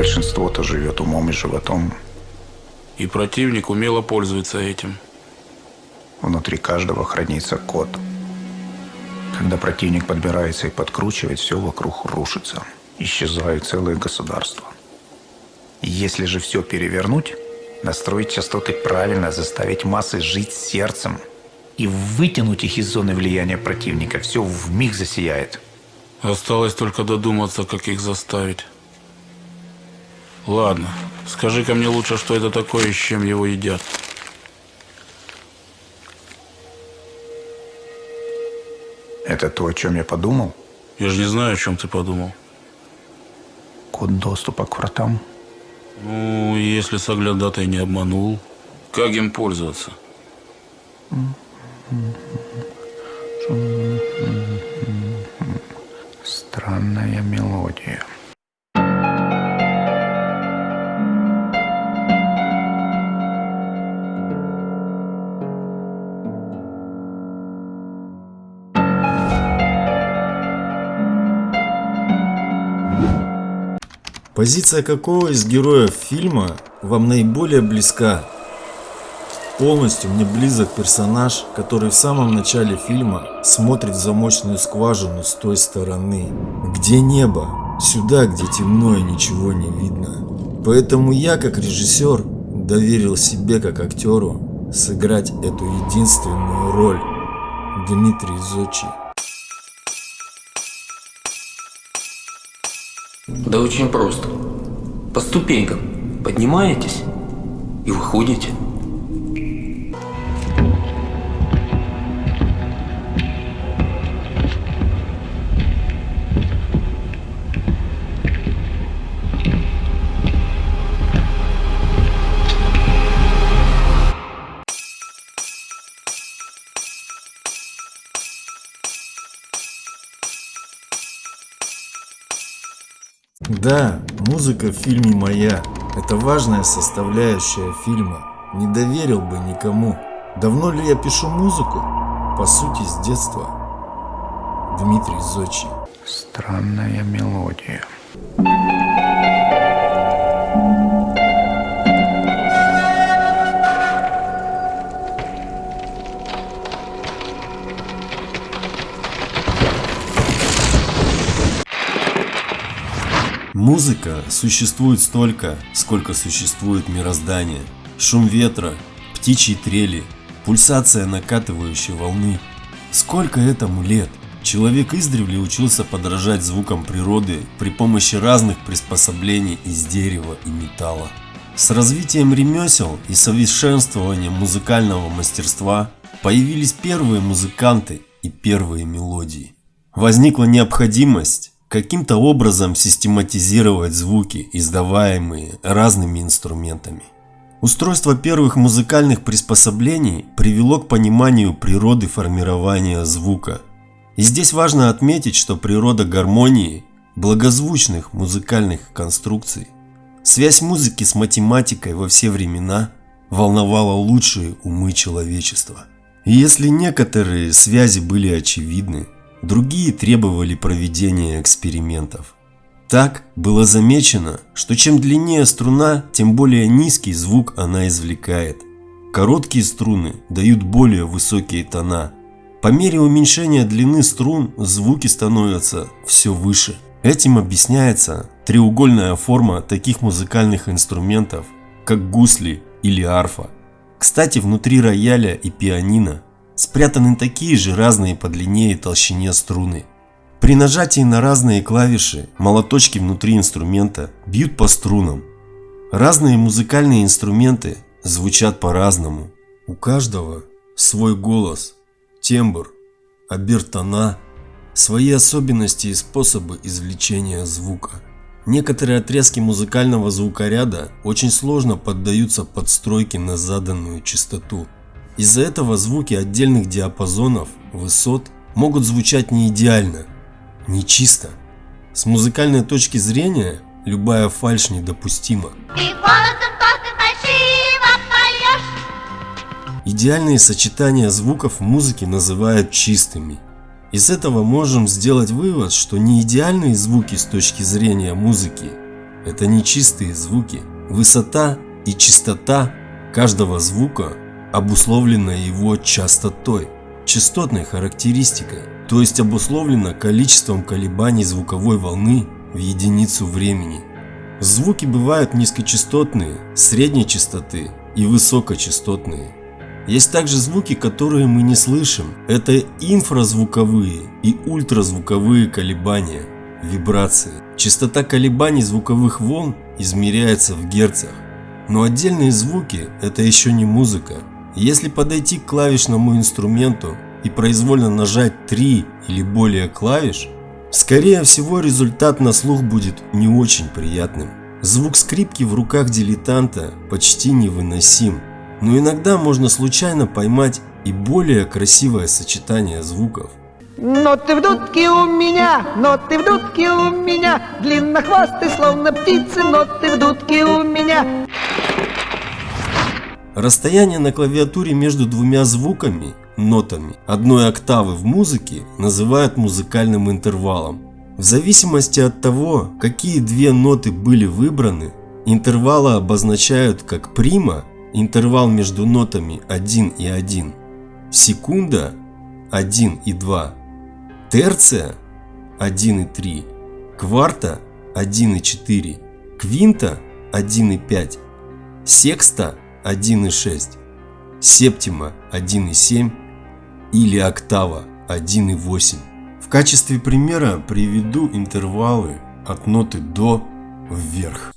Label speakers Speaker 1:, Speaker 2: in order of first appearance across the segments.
Speaker 1: большинство-то живет умом и животом.
Speaker 2: И противник умело пользуется этим.
Speaker 1: Внутри каждого хранится код. Когда противник подбирается и подкручивает, все вокруг рушится. Исчезают целые государства. Если же все перевернуть, настроить частоты правильно, заставить массы жить сердцем и вытянуть их из зоны влияния противника, все в миг засияет.
Speaker 2: Осталось только додуматься, как их заставить. Ладно, скажи-ка мне лучше, что это такое и с чем его едят.
Speaker 1: Это то, о чем я подумал?
Speaker 2: Я же не знаю, о чем ты подумал.
Speaker 1: Код доступа к вратам.
Speaker 2: Ну, если соглядатай не обманул, как им пользоваться?
Speaker 1: Странная мелодия.
Speaker 3: Позиция какого из героев фильма вам наиболее близка? Полностью мне близок персонаж, который в самом начале фильма смотрит в замочную скважину с той стороны. Где небо? Сюда, где темно и ничего не видно. Поэтому я, как режиссер, доверил себе, как актеру, сыграть эту единственную роль. Дмитрий Зочи.
Speaker 4: Да очень просто. По ступенькам поднимаетесь и выходите.
Speaker 3: Да, музыка в фильме моя. Это важная составляющая фильма. Не доверил бы никому. Давно ли я пишу музыку? По сути, с детства. Дмитрий Зочи.
Speaker 1: Странная мелодия.
Speaker 3: Музыка существует столько, сколько существует мироздание. Шум ветра, птичьи трели, пульсация накатывающей волны. Сколько этому лет? Человек издревле учился подражать звукам природы при помощи разных приспособлений из дерева и металла. С развитием ремесел и совершенствованием музыкального мастерства появились первые музыканты и первые мелодии. Возникла необходимость каким-то образом систематизировать звуки, издаваемые разными инструментами. Устройство первых музыкальных приспособлений привело к пониманию природы формирования звука. И здесь важно отметить, что природа гармонии, благозвучных музыкальных конструкций, связь музыки с математикой во все времена волновала лучшие умы человечества. И если некоторые связи были очевидны, другие требовали проведения экспериментов. Так было замечено, что чем длиннее струна, тем более низкий звук она извлекает. Короткие струны дают более высокие тона. По мере уменьшения длины струн звуки становятся все выше. Этим объясняется треугольная форма таких музыкальных инструментов, как гусли или арфа. Кстати, внутри рояля и пианино спрятаны такие же разные по длине и толщине струны. При нажатии на разные клавиши молоточки внутри инструмента бьют по струнам. Разные музыкальные инструменты звучат по-разному. У каждого свой голос, тембр, обертона, свои особенности и способы извлечения звука. Некоторые отрезки музыкального звукоряда очень сложно поддаются подстройке на заданную частоту. Из-за этого звуки отдельных диапазонов, высот могут звучать не идеально, не чисто. С музыкальной точки зрения любая фальшь недопустима. Идеальные сочетания звуков в музыке называют чистыми. Из этого можем сделать вывод, что не идеальные звуки с точки зрения музыки – это нечистые звуки. Высота и частота каждого звука обусловлена его частотой, частотной характеристикой, то есть обусловлена количеством колебаний звуковой волны в единицу времени. Звуки бывают низкочастотные, средней частоты и высокочастотные. Есть также звуки, которые мы не слышим. Это инфразвуковые и ультразвуковые колебания, вибрации. Частота колебаний звуковых волн измеряется в герцах. Но отдельные звуки – это еще не музыка. Если подойти к клавишному инструменту и произвольно нажать 3 или более клавиш, скорее всего результат на слух будет не очень приятным. Звук скрипки в руках дилетанта почти невыносим, но иногда можно случайно поймать и более красивое сочетание звуков.
Speaker 5: Но ты в дудке у меня, но ты в дудке у меня, длиннохвостый, словно птицы, но ты в дудке у меня.
Speaker 3: Расстояние на клавиатуре между двумя звуками, нотами, одной октавы в музыке называют музыкальным интервалом. В зависимости от того, какие две ноты были выбраны, интервалы обозначают как прима, интервал между нотами 1 и 1, секунда 1 и 2, терция 1 и 3, кварта 1 и 4, квинта 1 и 5, секста 1,6, септима 1,7 или октава 1,8. В качестве примера приведу интервалы от ноты до вверх.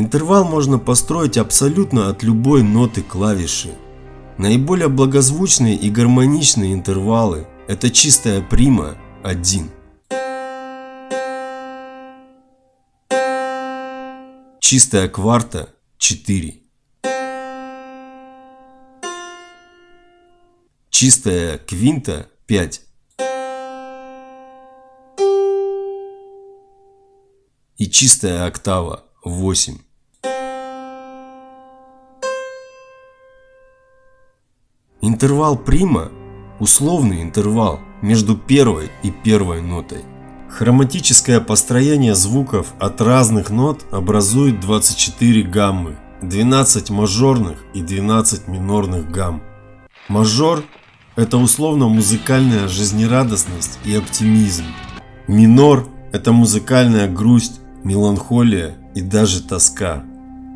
Speaker 3: Интервал можно построить абсолютно от любой ноты клавиши. Наиболее благозвучные и гармоничные интервалы – это чистая прима 1. Чистая кварта 4. Чистая квинта 5. И чистая октава 8. Интервал прима – условный интервал между первой и первой нотой. Хроматическое построение звуков от разных нот образует 24 гаммы, 12 мажорных и 12 минорных гамм. Мажор – это условно-музыкальная жизнерадостность и оптимизм. Минор – это музыкальная грусть, меланхолия и даже тоска.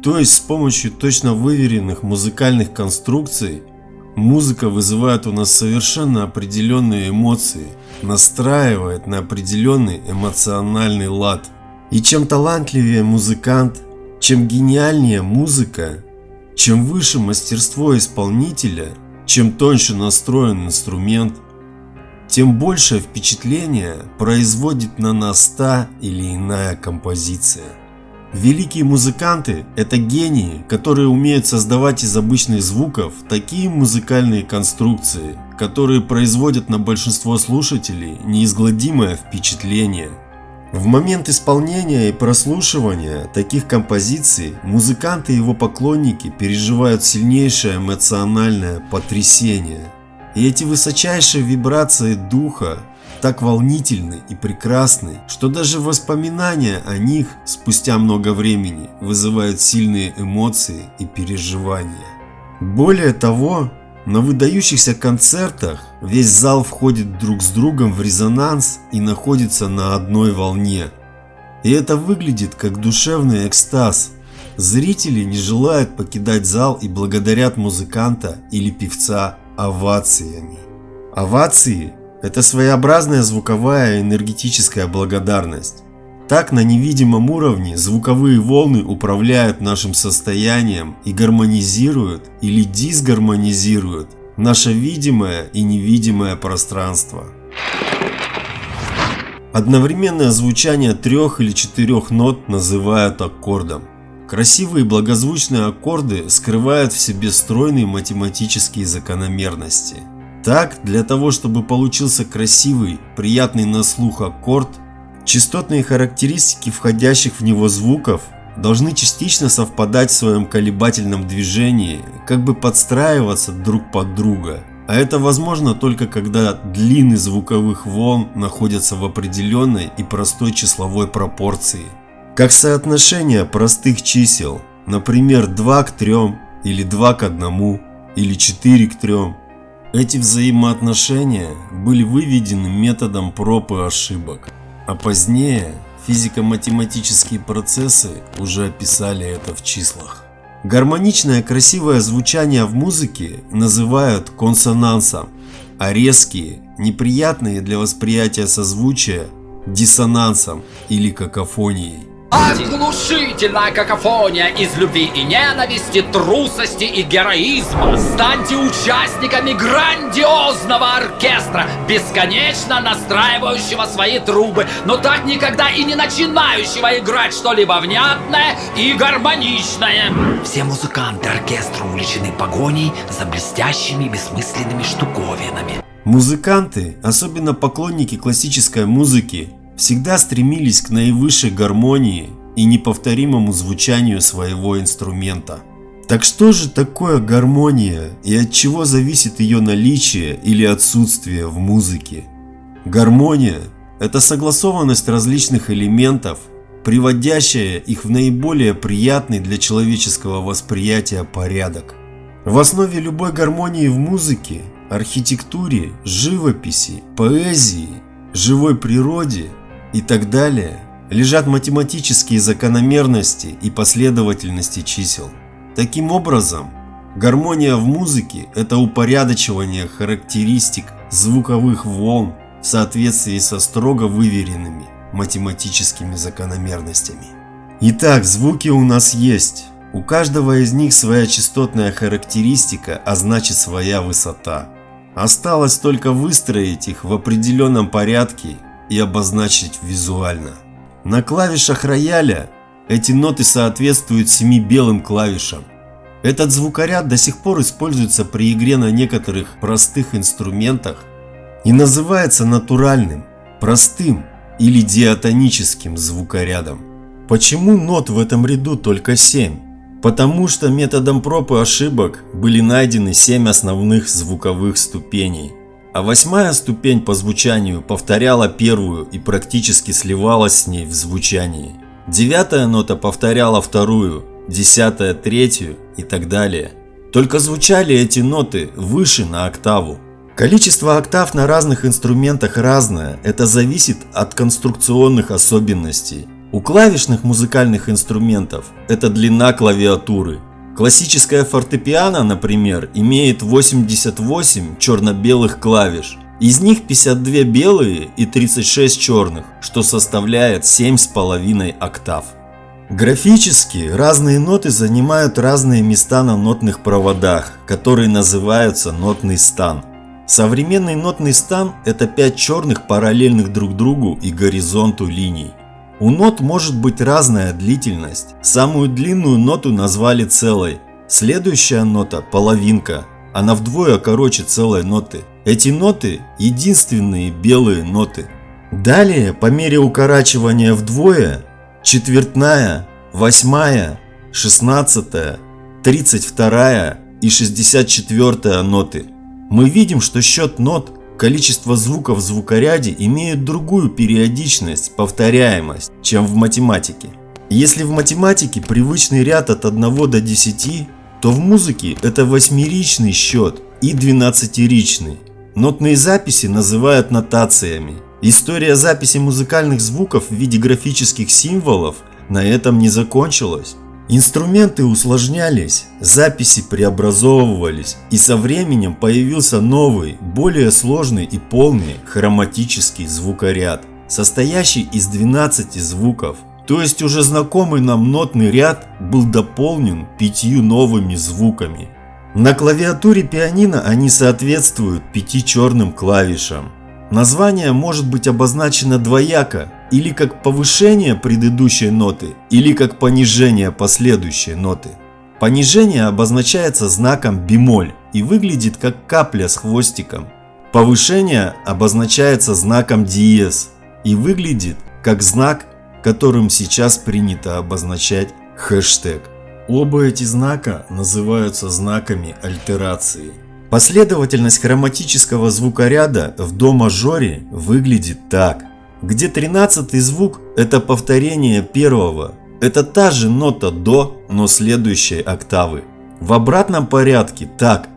Speaker 3: То есть с помощью точно выверенных музыкальных конструкций Музыка вызывает у нас совершенно определенные эмоции, настраивает на определенный эмоциональный лад. И чем талантливее музыкант, чем гениальнее музыка, чем выше мастерство исполнителя, чем тоньше настроен инструмент, тем большее впечатление производит на нас та или иная композиция. Великие музыканты – это гении, которые умеют создавать из обычных звуков такие музыкальные конструкции, которые производят на большинство слушателей неизгладимое впечатление. В момент исполнения и прослушивания таких композиций музыканты и его поклонники переживают сильнейшее эмоциональное потрясение. И эти высочайшие вибрации духа так волнительны и прекрасны, что даже воспоминания о них спустя много времени вызывают сильные эмоции и переживания. Более того, на выдающихся концертах весь зал входит друг с другом в резонанс и находится на одной волне. И это выглядит как душевный экстаз. Зрители не желают покидать зал и благодарят музыканта или певца овациями. Овации это своеобразная звуковая энергетическая благодарность. Так на невидимом уровне звуковые волны управляют нашим состоянием и гармонизируют или дисгармонизируют наше видимое и невидимое пространство. Одновременное звучание трех или четырех нот называют аккордом. Красивые благозвучные аккорды скрывают в себе стройные математические закономерности. Так, для того, чтобы получился красивый, приятный на слух аккорд, частотные характеристики входящих в него звуков должны частично совпадать в своем колебательном движении, как бы подстраиваться друг под друга. А это возможно только когда длины звуковых волн находятся в определенной и простой числовой пропорции. Как соотношение простых чисел, например 2 к 3 или 2 к 1 или 4 к 3. Эти взаимоотношения были выведены методом проб и ошибок, а позднее физико-математические процессы уже описали это в числах. Гармоничное красивое звучание в музыке называют консонансом, а резкие, неприятные для восприятия созвучия – диссонансом или какофонией.
Speaker 6: Оглушительная какофония из любви и ненависти, трусости и героизма. Станьте участниками грандиозного оркестра, бесконечно настраивающего свои трубы, но так никогда и не начинающего играть что-либо внятное и гармоничное. Все музыканты оркестра увлечены погоней за блестящими бессмысленными штуковинами.
Speaker 3: Музыканты, особенно поклонники классической музыки, всегда стремились к наивысшей гармонии и неповторимому звучанию своего инструмента. Так что же такое гармония и от чего зависит ее наличие или отсутствие в музыке? Гармония – это согласованность различных элементов, приводящая их в наиболее приятный для человеческого восприятия порядок. В основе любой гармонии в музыке, архитектуре, живописи, поэзии, живой природе – и так далее, лежат математические закономерности и последовательности чисел. Таким образом, гармония в музыке – это упорядочивание характеристик звуковых волн в соответствии со строго выверенными математическими закономерностями. Итак, звуки у нас есть. У каждого из них своя частотная характеристика, а значит своя высота. Осталось только выстроить их в определенном порядке и обозначить визуально. На клавишах рояля эти ноты соответствуют семи белым клавишам. Этот звукоряд до сих пор используется при игре на некоторых простых инструментах и называется натуральным, простым или диатоническим звукорядом. Почему нот в этом ряду только 7? Потому что методом проб и ошибок были найдены 7 основных звуковых ступеней – а восьмая ступень по звучанию повторяла первую и практически сливалась с ней в звучании. Девятая нота повторяла вторую, десятая третью и так далее. Только звучали эти ноты выше на октаву. Количество октав на разных инструментах разное, это зависит от конструкционных особенностей. У клавишных музыкальных инструментов это длина клавиатуры, Классическая фортепиано, например, имеет 88 черно-белых клавиш. Из них 52 белые и 36 черных, что составляет 7,5 октав. Графически разные ноты занимают разные места на нотных проводах, которые называются нотный стан. Современный нотный стан – это 5 черных параллельных друг другу и горизонту линий. У нот может быть разная длительность. Самую длинную ноту назвали целой. Следующая нота – половинка. Она вдвое короче целой ноты. Эти ноты – единственные белые ноты. Далее, по мере укорачивания вдвое, четвертная, восьмая, шестнадцатая, тридцать вторая и шестьдесят четвертая ноты. Мы видим, что счет нот Количество звуков в звукоряде имеют другую периодичность, повторяемость, чем в математике. Если в математике привычный ряд от 1 до 10, то в музыке это восьмеричный счет и двенадцатеричный. Нотные записи называют нотациями. История записи музыкальных звуков в виде графических символов на этом не закончилась. Инструменты усложнялись, записи преобразовывались, и со временем появился новый, более сложный и полный хроматический звукоряд, состоящий из 12 звуков. То есть уже знакомый нам нотный ряд был дополнен пятью новыми звуками. На клавиатуре пианино они соответствуют пяти черным клавишам. Название может быть обозначено двояко, или как повышение предыдущей ноты, или как понижение последующей ноты. Понижение обозначается знаком бемоль и выглядит как капля с хвостиком. Повышение обозначается знаком диез и выглядит как знак, которым сейчас принято обозначать хэштег. Оба эти знака называются знаками альтерации. Последовательность хроматического звукоряда в до мажоре выглядит так. Где 13 звук – это повторение первого. Это та же нота до, но следующей октавы. В обратном порядке так.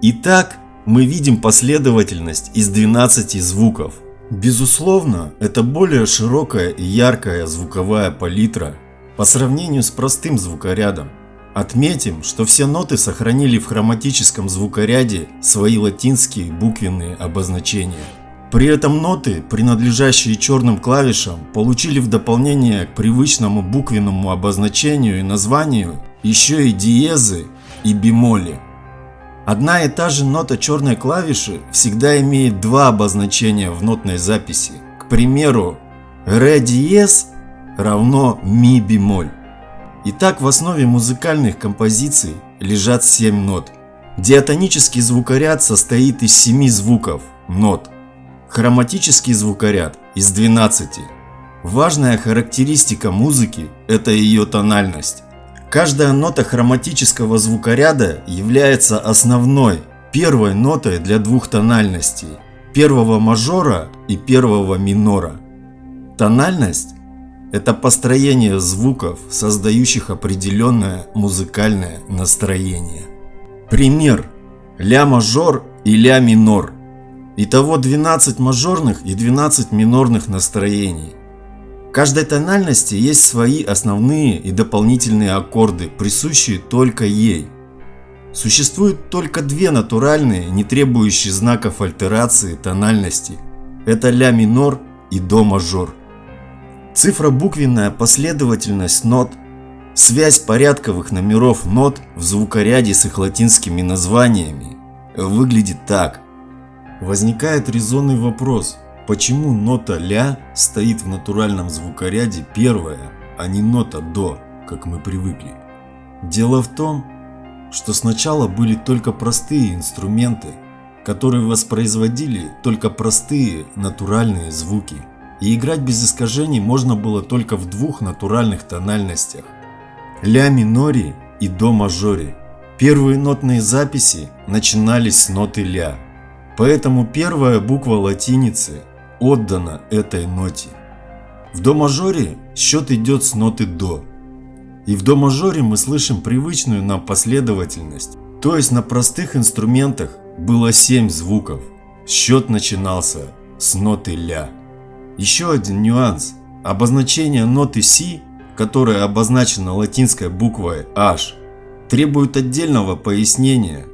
Speaker 3: Итак, мы видим последовательность из 12 звуков. Безусловно, это более широкая и яркая звуковая палитра по сравнению с простым звукорядом. Отметим, что все ноты сохранили в хроматическом звукоряде свои латинские буквенные обозначения. При этом ноты, принадлежащие черным клавишам, получили в дополнение к привычному буквенному обозначению и названию еще и диезы и бемоли. Одна и та же нота черной клавиши всегда имеет два обозначения в нотной записи. К примеру, ре диез равно ми бемоль. Итак, в основе музыкальных композиций лежат 7 нот. Диатонический звукоряд состоит из 7 звуков, нот. Хроматический звукоряд из 12. Важная характеристика музыки – это ее тональность. Каждая нота хроматического звукоряда является основной, первой нотой для двух тональностей – первого мажора и первого минора. Тональность это построение звуков, создающих определенное музыкальное настроение. Пример. Ля мажор и ля минор. Итого 12 мажорных и 12 минорных настроений. В каждой тональности есть свои основные и дополнительные аккорды, присущие только ей. Существует только две натуральные, не требующие знаков альтерации тональности. Это ля минор и до мажор. Цифробуквенная последовательность нот, связь порядковых номеров нот в звукоряде с их латинскими названиями выглядит так. Возникает резонный вопрос, почему нота ля стоит в натуральном звукоряде первая, а не нота до, как мы привыкли. Дело в том, что сначала были только простые инструменты, которые воспроизводили только простые натуральные звуки и играть без искажений можно было только в двух натуральных тональностях – ля миноре и до мажоре. Первые нотные записи начинались с ноты ля, поэтому первая буква латиницы отдана этой ноте. В до мажоре счет идет с ноты до. И в до мажоре мы слышим привычную нам последовательность, то есть на простых инструментах было 7 звуков. Счет начинался с ноты ля. Еще один нюанс. Обозначение ноты Си, которая обозначена латинской буквой H, требует отдельного пояснения.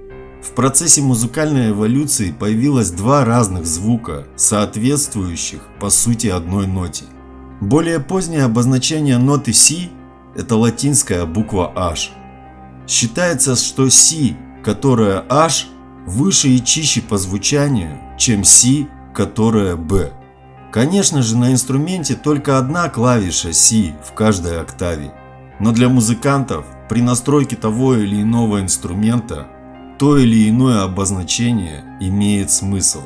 Speaker 3: В процессе музыкальной эволюции появилось два разных звука, соответствующих по сути одной ноте. Более позднее обозначение ноты Си – это латинская буква H. Считается, что Си, которая H, выше и чище по звучанию, чем Си, которая B. Конечно же на инструменте только одна клавиша Si в каждой октаве. Но для музыкантов при настройке того или иного инструмента то или иное обозначение имеет смысл.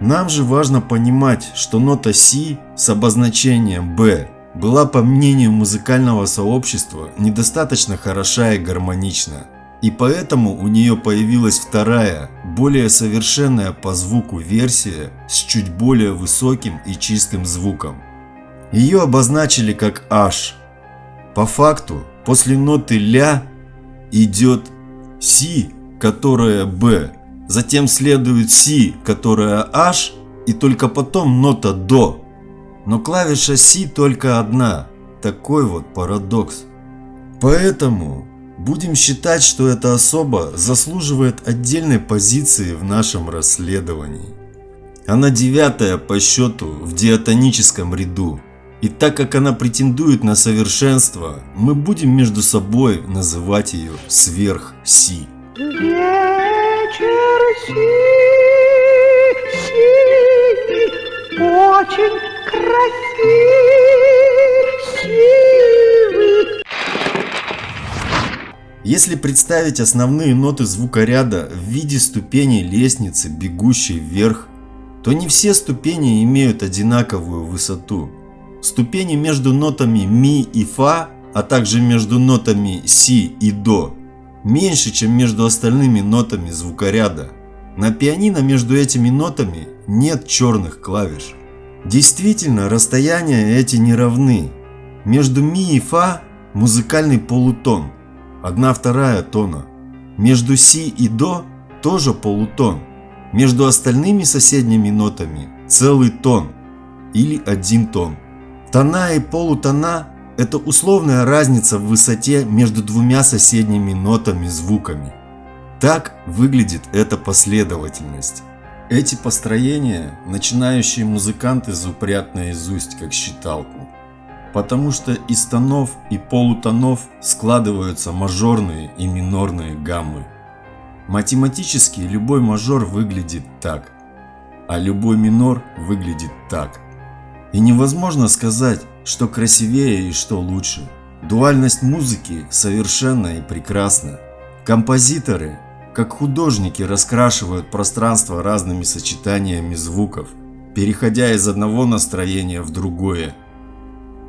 Speaker 3: Нам же важно понимать, что нота Si с обозначением B была по мнению музыкального сообщества недостаточно хороша и гармонична. И поэтому у нее появилась вторая, более совершенная по звуку версия с чуть более высоким и чистым звуком. Ее обозначили как H. По факту, после ноты ля идет Си, которая Б, затем следует Си, которая H, и только потом нота До. Но клавиша Си только одна. Такой вот парадокс. Поэтому Будем считать, что эта особа заслуживает отдельной позиции в нашем расследовании. Она девятая по счету в диатоническом ряду. И так как она претендует на совершенство, мы будем между собой называть ее сверх-си.
Speaker 5: Вечер синий, очень красивый.
Speaker 3: Если представить основные ноты звукоряда в виде ступеней лестницы, бегущей вверх, то не все ступени имеют одинаковую высоту. Ступени между нотами ми и фа, а также между нотами си и до, меньше, чем между остальными нотами звукоряда. На пианино между этими нотами нет черных клавиш. Действительно, расстояния эти не равны. Между ми и фа музыкальный полутон, одна вторая тона. Между си и до тоже полутон. Между остальными соседними нотами целый тон или один тон. Тона и полутона – это условная разница в высоте между двумя соседними нотами звуками. Так выглядит эта последовательность. Эти построения начинающие музыканты зубрят наизусть как считалку. Потому что из тонов и полутонов складываются мажорные и минорные гаммы. Математически любой мажор выглядит так, а любой минор выглядит так. И невозможно сказать, что красивее и что лучше. Дуальность музыки совершенна и прекрасна. Композиторы, как художники, раскрашивают пространство разными сочетаниями звуков, переходя из одного настроения в другое.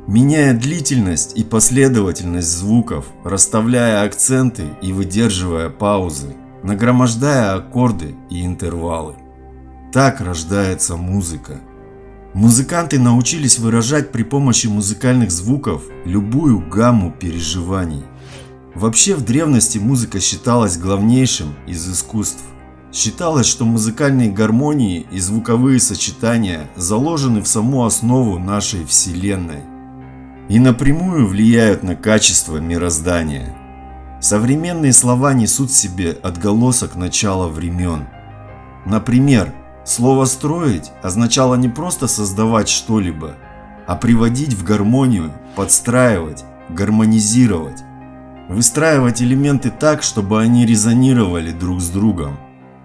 Speaker 3: Меняя длительность и последовательность звуков, расставляя акценты и выдерживая паузы, нагромождая аккорды и интервалы. Так рождается музыка. Музыканты научились выражать при помощи музыкальных звуков любую гамму переживаний. Вообще в древности музыка считалась главнейшим из искусств. Считалось, что музыкальные гармонии и звуковые сочетания заложены в саму основу нашей Вселенной и напрямую влияют на качество мироздания. Современные слова несут в себе отголосок начала времен. Например, слово «строить» означало не просто создавать что-либо, а приводить в гармонию, подстраивать, гармонизировать. Выстраивать элементы так, чтобы они резонировали друг с другом.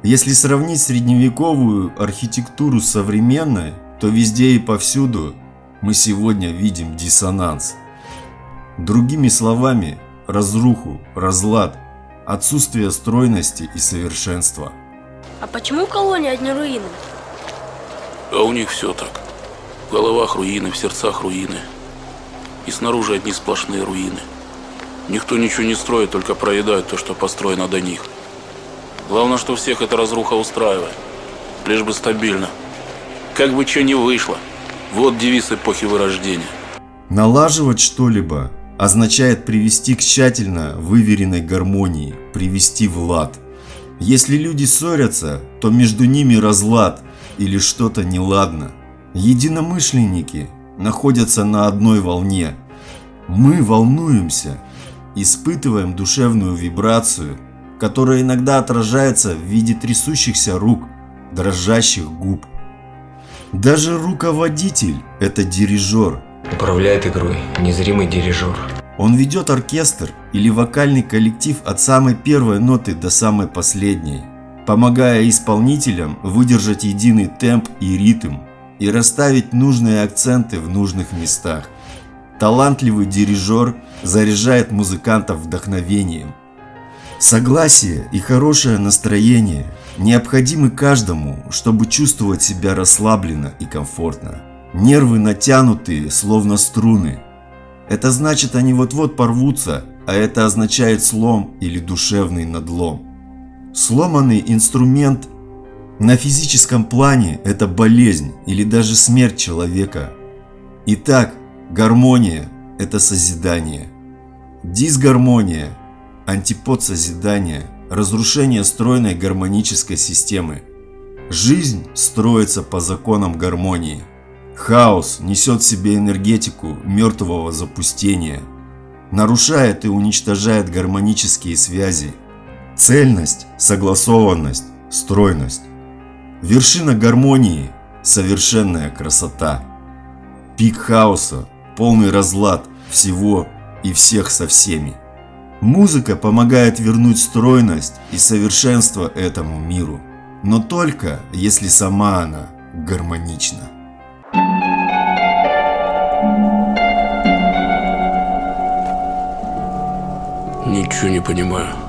Speaker 3: Если сравнить средневековую архитектуру с современной, то везде и повсюду мы сегодня видим диссонанс. Другими словами, разруху, разлад, отсутствие стройности и совершенства.
Speaker 7: А почему в колонии одни руины?
Speaker 2: А у них все так. В головах руины, в сердцах руины. И снаружи одни сплошные руины. Никто ничего не строит, только проедает то, что построено до них. Главное, что всех эта разруха устраивает. Лишь бы стабильно. Как бы что ни вышло. Вот девиз эпохи Вырождения.
Speaker 3: Налаживать что-либо означает привести к тщательно выверенной гармонии, привести в лад. Если люди ссорятся, то между ними разлад или что-то неладно. Единомышленники находятся на одной волне. Мы волнуемся, испытываем душевную вибрацию, которая иногда отражается в виде трясущихся рук, дрожащих губ. Даже руководитель – это дирижер.
Speaker 4: Управляет игрой незримый дирижер.
Speaker 3: Он ведет оркестр или вокальный коллектив от самой первой ноты до самой последней, помогая исполнителям выдержать единый темп и ритм и расставить нужные акценты в нужных местах. Талантливый дирижер заряжает музыкантов вдохновением. Согласие и хорошее настроение необходимы каждому, чтобы чувствовать себя расслабленно и комфортно. Нервы натянутые, словно струны. Это значит, они вот-вот порвутся, а это означает слом или душевный надлом. Сломанный инструмент на физическом плане – это болезнь или даже смерть человека. Итак, гармония – это созидание. Дисгармония – антипод созидания, разрушение стройной гармонической системы. Жизнь строится по законам гармонии. Хаос несет в себе энергетику мертвого запустения, нарушает и уничтожает гармонические связи, цельность, согласованность, стройность. Вершина гармонии – совершенная красота. Пик хаоса полный разлад всего и всех со всеми. Музыка помогает вернуть стройность и совершенство этому миру, но только если сама она гармонична.
Speaker 2: Ничего не понимаю.